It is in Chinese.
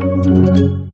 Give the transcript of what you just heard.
嗯。